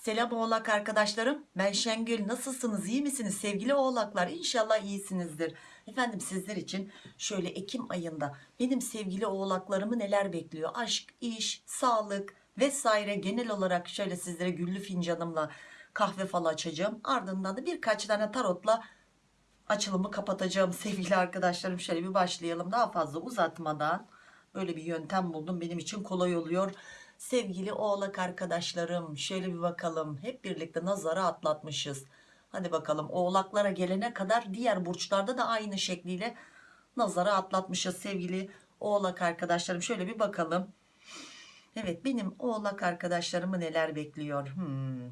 Selam oğlak arkadaşlarım. Ben Şengül. Nasılsınız? İyi misiniz sevgili oğlaklar? İnşallah iyisinizdir. Efendim sizler için şöyle Ekim ayında benim sevgili oğlaklarımı neler bekliyor? Aşk, iş, sağlık vesaire genel olarak şöyle sizlere güllü fincanımla kahve falı açacağım. Ardından da birkaç tane tarotla açılımı kapatacağım sevgili arkadaşlarım. Şöyle bir başlayalım. Daha fazla uzatmadan böyle bir yöntem buldum. Benim için kolay oluyor. Sevgili oğlak arkadaşlarım şöyle bir bakalım. Hep birlikte nazara atlatmışız. Hadi bakalım oğlaklara gelene kadar diğer burçlarda da aynı şekliyle nazara atlatmışız sevgili oğlak arkadaşlarım. Şöyle bir bakalım. Evet benim oğlak arkadaşlarımı neler bekliyor? Hmm.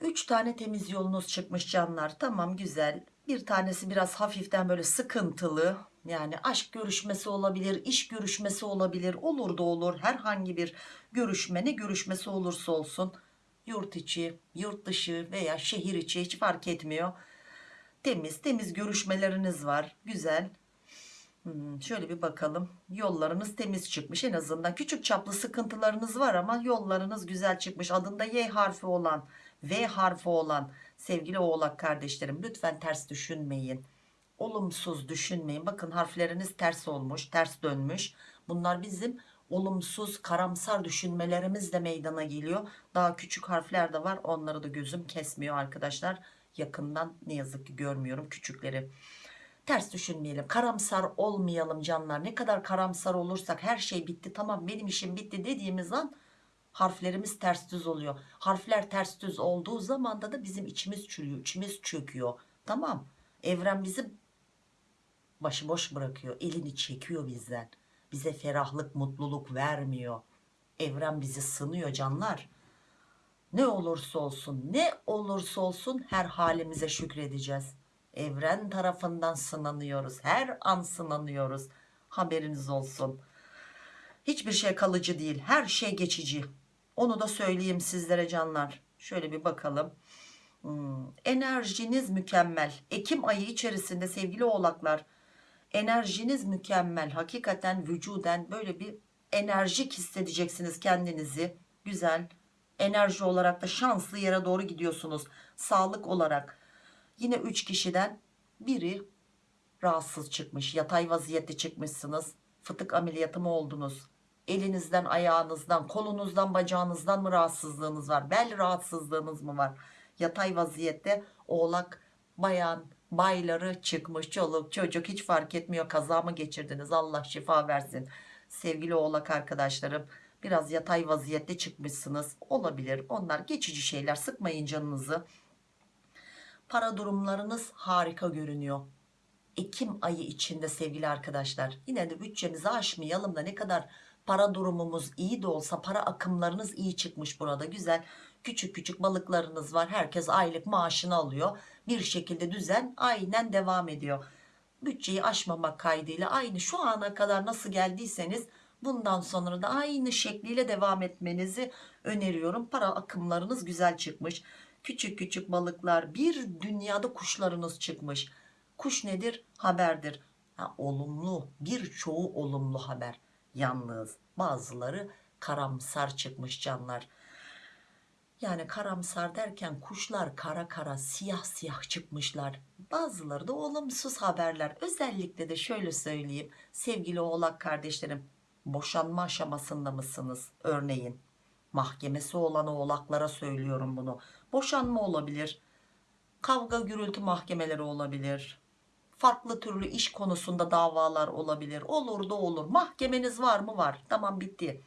3 tane temiz yolunuz çıkmış canlar. Tamam güzel. Bir tanesi biraz hafiften böyle sıkıntılı. Yani aşk görüşmesi olabilir, iş görüşmesi olabilir. Olur da olur. Herhangi bir görüşme ne görüşmesi olursa olsun. Yurt içi, yurt dışı veya şehir içi hiç fark etmiyor. Temiz temiz görüşmeleriniz var. Güzel. Hmm, şöyle bir bakalım. Yollarınız temiz çıkmış en azından. Küçük çaplı sıkıntılarınız var ama yollarınız güzel çıkmış. Adında Y harfi olan, V harfi olan sevgili oğlak kardeşlerim lütfen ters düşünmeyin. Olumsuz düşünmeyin. Bakın harfleriniz ters olmuş, ters dönmüş. Bunlar bizim olumsuz, karamsar düşünmelerimizle meydana geliyor. Daha küçük harfler de var. Onları da gözüm kesmiyor arkadaşlar. Yakından ne yazık ki görmüyorum küçükleri ters düşünmeyelim karamsar olmayalım canlar ne kadar karamsar olursak her şey bitti tamam benim işim bitti dediğimiz an harflerimiz ters düz oluyor harfler ters düz olduğu zaman da bizim içimiz çürüyor içimiz çöküyor tamam evren bizi başıboş bırakıyor elini çekiyor bizden. Bize ferahlık mutluluk vermiyor. Evren bizi sınıyor canlar. Ne olursa olsun ne olursa olsun her halimize şükredeceğiz. Evren tarafından sınanıyoruz her an sınanıyoruz. Haberiniz olsun. Hiçbir şey kalıcı değil her şey geçici. Onu da söyleyeyim sizlere canlar. Şöyle bir bakalım. Hmm, enerjiniz mükemmel. Ekim ayı içerisinde sevgili oğlaklar enerjiniz mükemmel. Hakikaten vücuden böyle bir enerjik hissedeceksiniz kendinizi. Güzel. Enerji olarak da şanslı yere doğru gidiyorsunuz. Sağlık olarak. Yine 3 kişiden biri rahatsız çıkmış yatay vaziyette çıkmışsınız. Fıtık ameliyatı mı oldunuz? Elinizden ayağınızdan kolunuzdan bacağınızdan mı rahatsızlığınız var? Bel rahatsızlığınız mı var? Yatay vaziyette oğlak bayan bayları çıkmış çoluk çocuk hiç fark etmiyor. Kaza mı geçirdiniz? Allah şifa versin. Sevgili oğlak arkadaşlarım biraz yatay vaziyette çıkmışsınız. Olabilir. Onlar geçici şeyler sıkmayın canınızı. Para durumlarınız harika görünüyor. Ekim ayı içinde sevgili arkadaşlar yine de bütçemizi aşmayalım da ne kadar para durumumuz iyi de olsa para akımlarınız iyi çıkmış burada. Güzel küçük küçük balıklarınız var. Herkes aylık maaşını alıyor. Bir şekilde düzen aynen devam ediyor. Bütçeyi aşmamak kaydıyla aynı şu ana kadar nasıl geldiyseniz bundan sonra da aynı şekliyle devam etmenizi öneriyorum. Para akımlarınız güzel çıkmış. Küçük küçük balıklar bir dünyada kuşlarınız çıkmış. Kuş nedir? Haberdir. Ha, olumlu birçoğu olumlu haber. Yalnız bazıları karamsar çıkmış canlar yani karamsar derken kuşlar kara kara siyah siyah çıkmışlar. Bazıları da olumsuz haberler. Özellikle de şöyle söyleyeyim. Sevgili oğlak kardeşlerim boşanma aşamasında mısınız? Örneğin mahkemesi olan oğlaklara söylüyorum bunu. Boşanma olabilir kavga gürültü mahkemeleri olabilir farklı türlü iş konusunda davalar olabilir. Olur da olur. Mahkemeniz var mı? Var. Tamam bitti.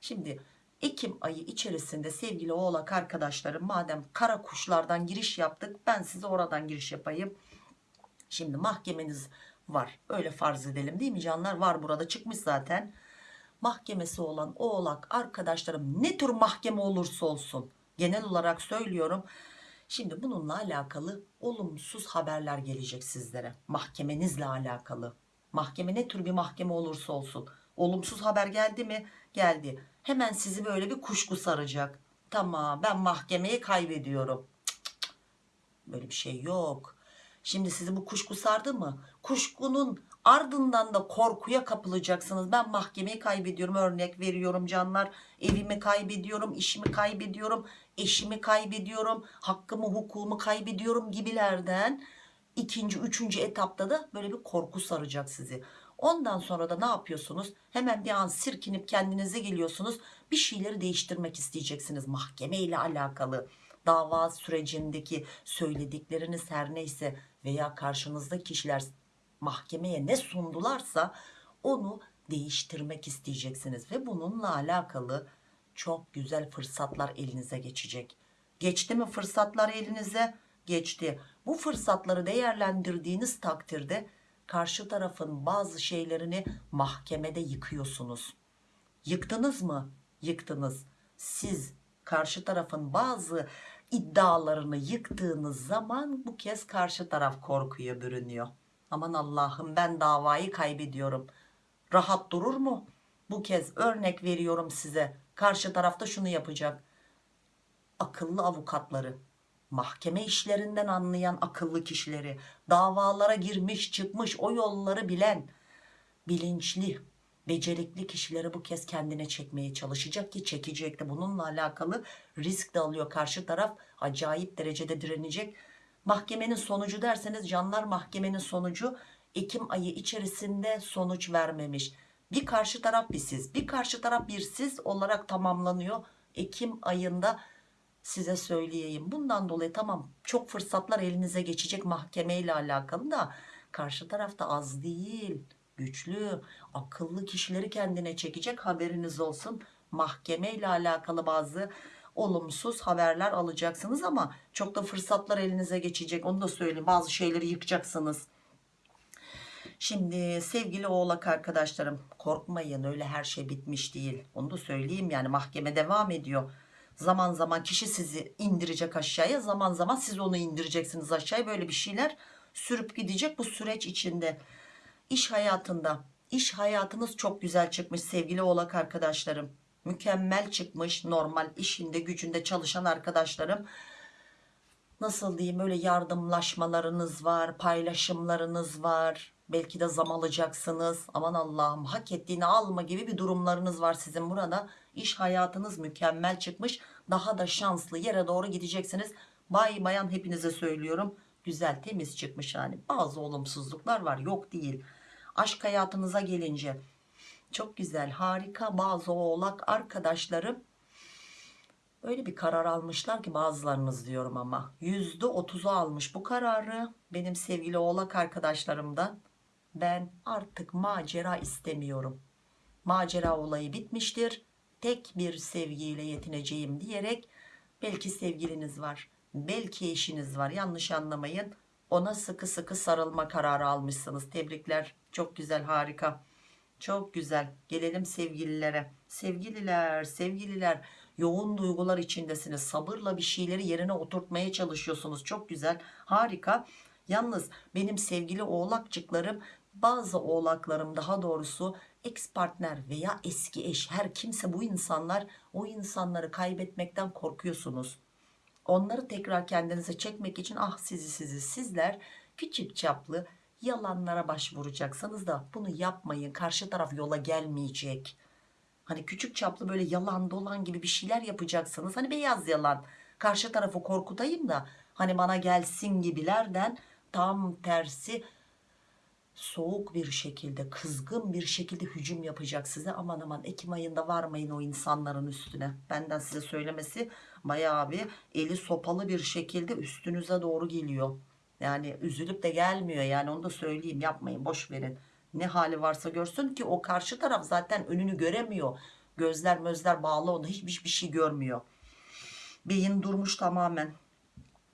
Şimdi Ekim ayı içerisinde sevgili oğlak arkadaşlarım madem kara kuşlardan giriş yaptık ben size oradan giriş yapayım. Şimdi mahkemeniz var öyle farz edelim değil mi canlar? Var burada çıkmış zaten. Mahkemesi olan oğlak arkadaşlarım ne tür mahkeme olursa olsun genel olarak söylüyorum. Şimdi bununla alakalı olumsuz haberler gelecek sizlere mahkemenizle alakalı. Mahkeme ne tür bir mahkeme olursa olsun olumsuz haber geldi mi? Geldi. Hemen sizi böyle bir kuşku saracak. Tamam ben mahkemeyi kaybediyorum. Böyle bir şey yok. Şimdi sizi bu kuşku sardı mı? Kuşkunun ardından da korkuya kapılacaksınız. Ben mahkemeyi kaybediyorum örnek veriyorum canlar. Evimi kaybediyorum işimi kaybediyorum eşimi kaybediyorum hakkımı hukumu kaybediyorum gibilerden. İkinci üçüncü etapta da böyle bir korku saracak sizi ondan sonra da ne yapıyorsunuz hemen bir an sirkinip kendinize geliyorsunuz bir şeyleri değiştirmek isteyeceksiniz mahkeme ile alakalı dava sürecindeki söyledikleriniz her neyse veya karşınızdaki kişiler mahkemeye ne sundularsa onu değiştirmek isteyeceksiniz ve bununla alakalı çok güzel fırsatlar elinize geçecek. Geçti mi fırsatlar elinize? Geçti. Bu fırsatları değerlendirdiğiniz takdirde karşı tarafın bazı şeylerini mahkemede yıkıyorsunuz. Yıktınız mı? Yıktınız. Siz karşı tarafın bazı iddialarını yıktığınız zaman bu kez karşı taraf korkuya bürünüyor. Aman Allah'ım ben davayı kaybediyorum. Rahat durur mu? Bu kez örnek veriyorum size. Karşı tarafta şunu yapacak. Akıllı avukatları, mahkeme işlerinden anlayan akıllı kişileri, davalara girmiş çıkmış o yolları bilen, bilinçli, becerikli kişileri bu kez kendine çekmeye çalışacak ki çekecek de bununla alakalı risk de alıyor. Karşı taraf acayip derecede direnecek. Mahkemenin sonucu derseniz canlar mahkemenin sonucu Ekim ayı içerisinde sonuç vermemiş. Bir karşı taraf bir siz bir karşı taraf bir siz olarak tamamlanıyor. Ekim ayında size söyleyeyim. Bundan dolayı tamam çok fırsatlar elinize geçecek mahkeme ile alakalı da karşı tarafta az değil. Güçlü akıllı kişileri kendine çekecek haberiniz olsun. Mahkeme ile alakalı bazı olumsuz haberler alacaksınız ama çok da fırsatlar elinize geçecek. Onu da söyleyeyim bazı şeyleri yıkacaksınız. Şimdi sevgili oğlak arkadaşlarım korkmayın öyle her şey bitmiş değil. Onu da söyleyeyim yani mahkeme devam ediyor. Zaman zaman kişi sizi indirecek aşağıya zaman zaman siz onu indireceksiniz aşağıya böyle bir şeyler sürüp gidecek bu süreç içinde. İş hayatında iş hayatınız çok güzel çıkmış sevgili oğlak arkadaşlarım. Mükemmel çıkmış normal işinde gücünde çalışan arkadaşlarım nasıl diyeyim öyle yardımlaşmalarınız var paylaşımlarınız var belki de zam alacaksınız. Aman Allah'ım hak ettiğini alma gibi bir durumlarınız var sizin. Burada iş hayatınız mükemmel çıkmış. Daha da şanslı yere doğru gideceksiniz. Bay bayan hepinize söylüyorum. Güzel temiz çıkmış yani. Bazı olumsuzluklar var yok değil. Aşk hayatınıza gelince çok güzel harika. Bazı oğlak arkadaşlarım öyle bir karar almışlar ki bazılarınız diyorum ama. Yüzde otuzu almış bu kararı benim sevgili oğlak arkadaşlarımdan ben artık macera istemiyorum. Macera olayı bitmiştir. Tek bir sevgiyle yetineceğim diyerek belki sevgiliniz var belki eşiniz var. Yanlış anlamayın. Ona sıkı sıkı sarılma kararı almışsınız. Tebrikler. Çok güzel harika. Çok güzel. Gelelim sevgililere. Sevgililer sevgililer. Yoğun duygular içindesiniz. Sabırla bir şeyleri yerine oturtmaya çalışıyorsunuz. Çok güzel harika. Yalnız benim sevgili oğlakçıklarım bazı oğlaklarım daha doğrusu ex partner veya eski eş her kimse bu insanlar o insanları kaybetmekten korkuyorsunuz. Onları tekrar kendinize çekmek için ah sizi sizi sizler küçük çaplı yalanlara başvuracaksınız da bunu yapmayın karşı taraf yola gelmeyecek. Hani küçük çaplı böyle yalan dolan gibi bir şeyler yapacaksınız. Hani beyaz yalan. Karşı tarafı korkutayım da hani bana gelsin gibilerden tam tersi soğuk bir şekilde kızgın bir şekilde hücum yapacak size. Aman aman Ekim ayında varmayın o insanların üstüne. Benden size söylemesi bayağı bir eli sopalı bir şekilde üstünüze doğru geliyor. Yani üzülüp de gelmiyor yani onu da söyleyeyim yapmayın boş verin. Ne hali varsa görsün ki o karşı taraf zaten önünü göremiyor. Gözler mözler bağlı onu hiçbir bir şey görmüyor. Beyin durmuş tamamen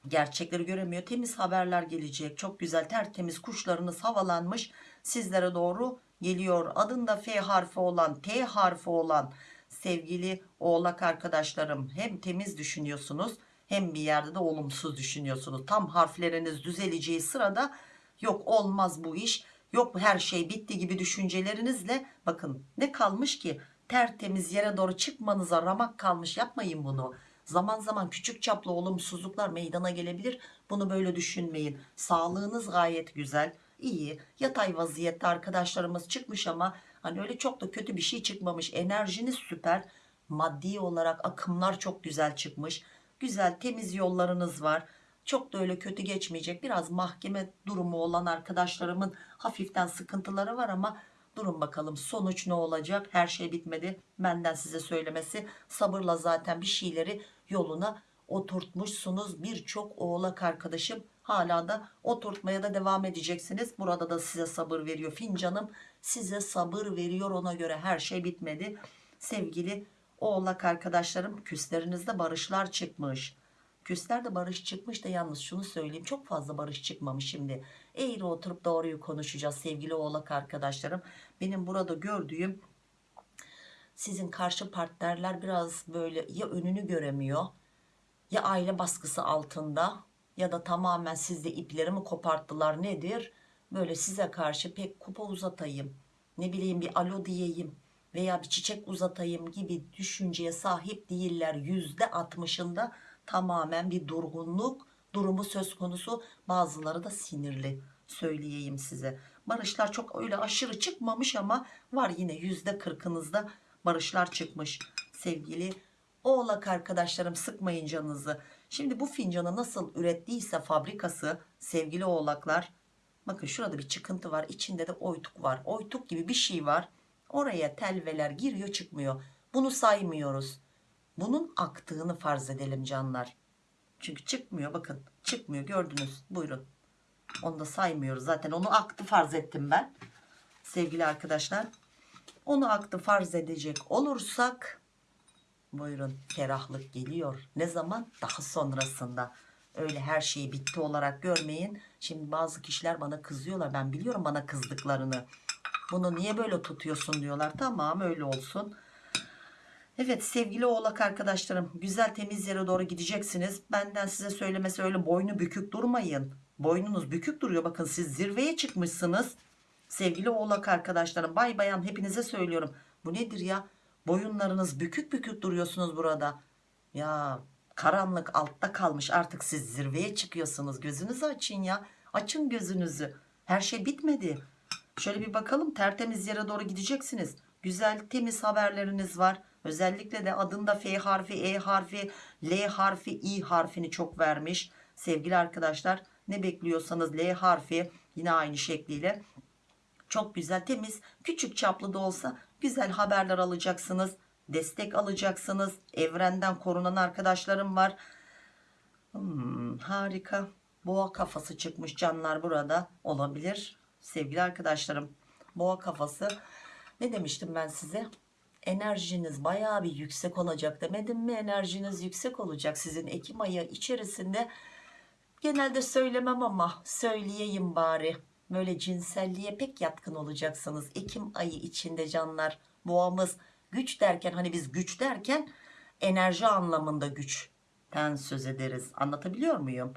gerçekleri göremiyor. Temiz haberler gelecek. Çok güzel tertemiz kuşlarınız havalanmış. Sizlere doğru geliyor. Adında F harfi olan T harfi olan sevgili oğlak arkadaşlarım. Hem temiz düşünüyorsunuz hem bir yerde de olumsuz düşünüyorsunuz. Tam harfleriniz düzeleceği sırada yok olmaz bu iş yok her şey bitti gibi düşüncelerinizle bakın ne kalmış ki tertemiz yere doğru çıkmanıza ramak kalmış. Yapmayın bunu zaman zaman küçük çaplı olumsuzluklar meydana gelebilir. Bunu böyle düşünmeyin. Sağlığınız gayet güzel. İyi. Yatay vaziyette arkadaşlarımız çıkmış ama hani öyle çok da kötü bir şey çıkmamış. Enerjiniz süper. Maddi olarak akımlar çok güzel çıkmış. Güzel temiz yollarınız var. Çok da öyle kötü geçmeyecek. Biraz mahkeme durumu olan arkadaşlarımın hafiften sıkıntıları var ama durun bakalım sonuç ne olacak? Her şey bitmedi. Benden size söylemesi sabırla zaten bir şeyleri yoluna oturtmuşsunuz. Birçok oğlak arkadaşım hala da oturtmaya da devam edeceksiniz. Burada da size sabır veriyor fincanım. Size sabır veriyor. Ona göre her şey bitmedi. Sevgili oğlak arkadaşlarım küslerinizde barışlar çıkmış. Küslerde barış çıkmış da yalnız şunu söyleyeyim. Çok fazla barış çıkmamış şimdi. Eğri oturup doğruyu konuşacağız sevgili oğlak arkadaşlarım. Benim burada gördüğüm sizin karşı partnerler biraz böyle ya önünü göremiyor ya aile baskısı altında ya da tamamen sizde ipleri mi koparttılar nedir? Böyle size karşı pek kupa uzatayım ne bileyim bir alo diyeyim veya bir çiçek uzatayım gibi düşünceye sahip değiller. Yüzde altmışında tamamen bir durgunluk durumu söz konusu. Bazıları da sinirli söyleyeyim size. Barışlar çok öyle aşırı çıkmamış ama var yine yüzde kırkınızda barışlar çıkmış. Sevgili oğlak arkadaşlarım sıkmayın canınızı. Şimdi bu fincanı nasıl ürettiyse fabrikası sevgili oğlaklar bakın şurada bir çıkıntı var içinde de oytuk var. Oytuk gibi bir şey var. Oraya telveler giriyor çıkmıyor. Bunu saymıyoruz. Bunun aktığını farz edelim canlar. Çünkü çıkmıyor bakın çıkmıyor gördünüz. Buyurun. Onu da saymıyoruz. Zaten onu aktı farz ettim ben. Sevgili arkadaşlar onu aktı farz edecek olursak buyurun ferahlık geliyor. Ne zaman? Daha sonrasında. Öyle her şeyi bitti olarak görmeyin. Şimdi bazı kişiler bana kızıyorlar. Ben biliyorum bana kızdıklarını. Bunu niye böyle tutuyorsun diyorlar. Tamam öyle olsun. Evet sevgili oğlak arkadaşlarım güzel temiz yere doğru gideceksiniz. Benden size söylemesi öyle boynu bükük durmayın. Boynunuz bükük duruyor. Bakın siz zirveye çıkmışsınız. Sevgili oğlak arkadaşlarım bay bayan hepinize söylüyorum. Bu nedir ya boyunlarınız bükük bükük duruyorsunuz burada. Ya karanlık altta kalmış artık siz zirveye çıkıyorsunuz. Gözünüzü açın ya açın gözünüzü. Her şey bitmedi. Şöyle bir bakalım tertemiz yere doğru gideceksiniz. Güzel temiz haberleriniz var. Özellikle de adında F harfi, E harfi, L harfi, I harfini çok vermiş. Sevgili arkadaşlar ne bekliyorsanız L harfi yine aynı şekliyle çok güzel temiz küçük çaplı da olsa güzel haberler alacaksınız. Destek alacaksınız. Evrenden korunan arkadaşlarım var. Hmm, harika. Boğa kafası çıkmış canlar burada olabilir. Sevgili arkadaşlarım boğa kafası ne demiştim ben size? enerjiniz bayağı bir yüksek olacak demedim mi enerjiniz yüksek olacak sizin Ekim ayı içerisinde genelde söylemem ama söyleyeyim bari böyle cinselliğe pek yatkın olacaksınız Ekim ayı içinde canlar boğamız güç derken hani biz güç derken enerji anlamında güçten söz ederiz anlatabiliyor muyum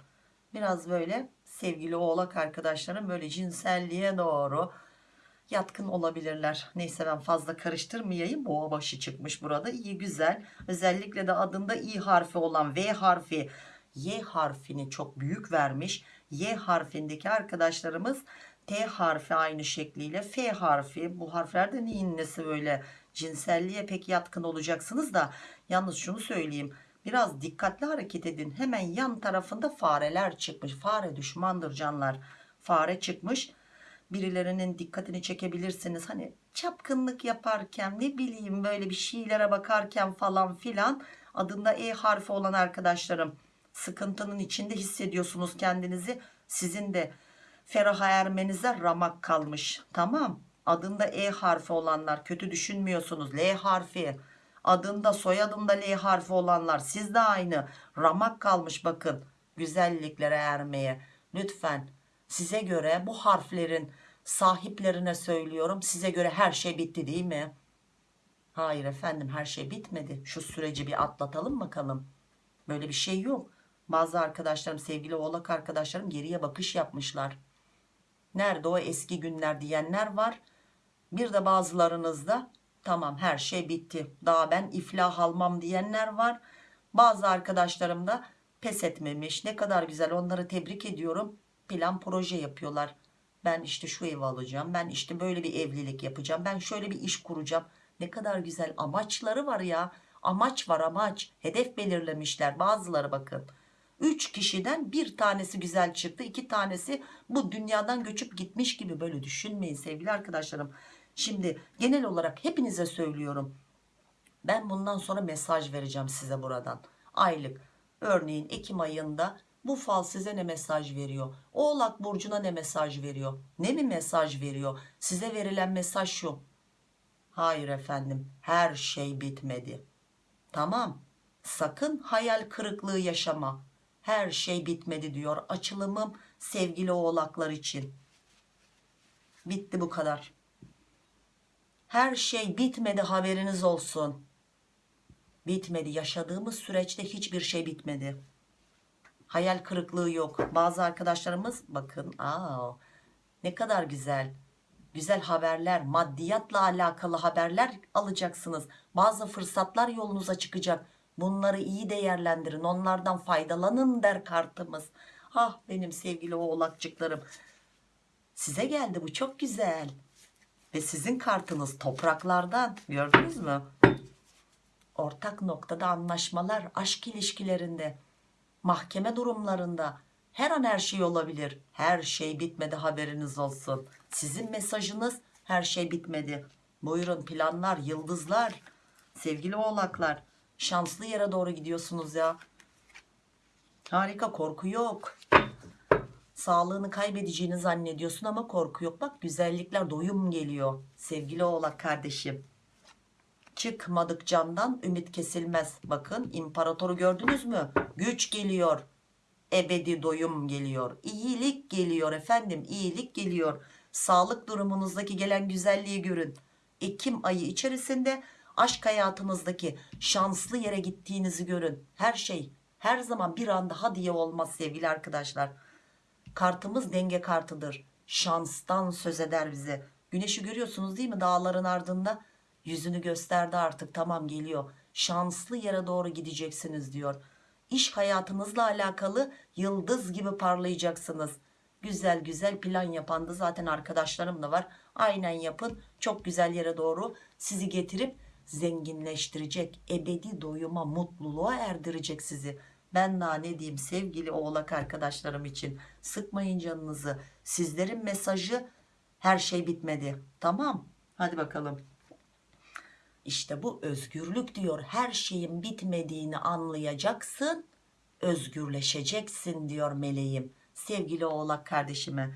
biraz böyle sevgili oğlak arkadaşlarım böyle cinselliğe doğru yatkın olabilirler. Neyse ben fazla karıştırmayayım. Boğa başı çıkmış burada. İyi güzel. Özellikle de adında i harfi olan V harfi Y harfini çok büyük vermiş. Y harfindeki arkadaşlarımız T harfi aynı şekliyle. F harfi bu harflerde neyin nesi böyle? Cinselliğe pek yatkın olacaksınız da yalnız şunu söyleyeyim. Biraz dikkatli hareket edin. Hemen yan tarafında fareler çıkmış. Fare düşmandır canlar. Fare çıkmış. Birilerinin dikkatini çekebilirsiniz. Hani çapkınlık yaparken ne bileyim böyle bir şeylere bakarken falan filan adında E harfi olan arkadaşlarım sıkıntının içinde hissediyorsunuz kendinizi. Sizin de feraha ermenize ramak kalmış. Tamam adında E harfi olanlar kötü düşünmüyorsunuz. L harfi adında soyadında L harfi olanlar siz de aynı ramak kalmış bakın güzelliklere ermeye. Lütfen size göre bu harflerin sahiplerine söylüyorum size göre her şey bitti değil mi? Hayır efendim her şey bitmedi. Şu süreci bir atlatalım bakalım. Böyle bir şey yok. Bazı arkadaşlarım sevgili oğlak arkadaşlarım geriye bakış yapmışlar. Nerede o eski günler diyenler var. Bir de bazılarınızda tamam her şey bitti. Daha ben iflah almam diyenler var. Bazı arkadaşlarım da pes etmemiş. Ne kadar güzel onları tebrik ediyorum. Plan proje yapıyorlar ben işte şu evi alacağım ben işte böyle bir evlilik yapacağım ben şöyle bir iş kuracağım ne kadar güzel amaçları var ya amaç var amaç hedef belirlemişler bazıları bakın 3 kişiden bir tanesi güzel çıktı. İki tanesi bu dünyadan göçüp gitmiş gibi böyle düşünmeyin sevgili arkadaşlarım. Şimdi genel olarak hepinize söylüyorum. Ben bundan sonra mesaj vereceğim size buradan. Aylık. Örneğin Ekim ayında bu fal size ne mesaj veriyor? Oğlak Burcu'na ne mesaj veriyor? Ne mi mesaj veriyor? Size verilen mesaj şu. Hayır efendim her şey bitmedi. Tamam. Sakın hayal kırıklığı yaşama her şey bitmedi diyor açılımım sevgili oğlaklar için. Bitti bu kadar. Her şey bitmedi haberiniz olsun. Bitmedi. Yaşadığımız süreçte hiçbir şey bitmedi. Hayal kırıklığı yok. Bazı arkadaşlarımız bakın aa, ne kadar güzel. Güzel haberler maddiyatla alakalı haberler alacaksınız. Bazı fırsatlar yolunuza çıkacak bunları iyi değerlendirin onlardan faydalanın der kartımız. Ah benim sevgili oğlakçıklarım. Size geldi bu çok güzel. Ve sizin kartınız topraklardan gördünüz mü? Ortak noktada anlaşmalar aşk ilişkilerinde mahkeme durumlarında her an her şey olabilir. Her şey bitmedi haberiniz olsun. Sizin mesajınız her şey bitmedi. Buyurun planlar yıldızlar sevgili oğlaklar şanslı yere doğru gidiyorsunuz ya. Harika korku yok. Sağlığını kaybedeceğini zannediyorsun ama korku yok. Bak güzellikler doyum geliyor. Sevgili oğlak kardeşim. Çıkmadık candan ümit kesilmez. Bakın imparatoru gördünüz mü? Güç geliyor. Ebedi doyum geliyor. İyilik geliyor efendim iyilik geliyor. Sağlık durumunuzdaki gelen güzelliği görün. Ekim ayı içerisinde aşk hayatınızdaki şanslı yere gittiğinizi görün. Her şey her zaman bir anda ha diye olmaz sevgili arkadaşlar. Kartımız denge kartıdır. Şanstan söz eder bize. Güneşi görüyorsunuz değil mi dağların ardında? Yüzünü gösterdi artık tamam geliyor. Şanslı yere doğru gideceksiniz diyor. İş hayatınızla alakalı yıldız gibi parlayacaksınız. Güzel güzel plan yapan da zaten arkadaşlarım da var. Aynen yapın çok güzel yere doğru sizi getirip zenginleştirecek ebedi doyuma mutluluğa erdirecek sizi. Ben daha ne diyeyim sevgili oğlak arkadaşlarım için? Sıkmayın canınızı. Sizlerin mesajı her şey bitmedi. Tamam hadi bakalım. İşte bu özgürlük diyor. Her şeyin bitmediğini anlayacaksın özgürleşeceksin diyor meleğim. Sevgili oğlak kardeşime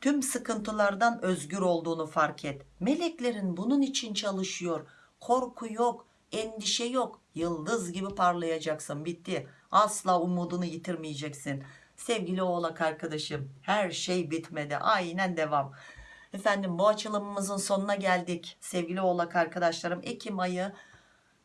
tüm sıkıntılardan özgür olduğunu fark et. Meleklerin bunun için çalışıyor korku yok endişe yok. Yıldız gibi parlayacaksın bitti. Asla umudunu yitirmeyeceksin. Sevgili oğlak arkadaşım her şey bitmedi. Aynen devam. Efendim bu açılımımızın sonuna geldik. Sevgili oğlak arkadaşlarım Ekim ayı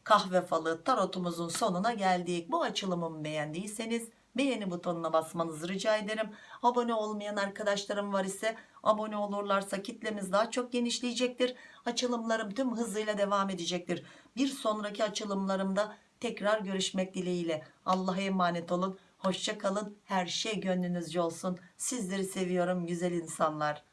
kahve falı tarotumuzun sonuna geldik. Bu açılımımı beğendiyseniz beğeni butonuna basmanızı rica ederim. Abone olmayan arkadaşlarım var ise abone olurlarsa kitlemiz daha çok genişleyecektir. Açılımlarım tüm hızıyla devam edecektir. Bir sonraki açılımlarımda tekrar görüşmek dileğiyle. Allah'a emanet olun. Hoşça kalın. Her şey gönlünüzce olsun. Sizleri seviyorum güzel insanlar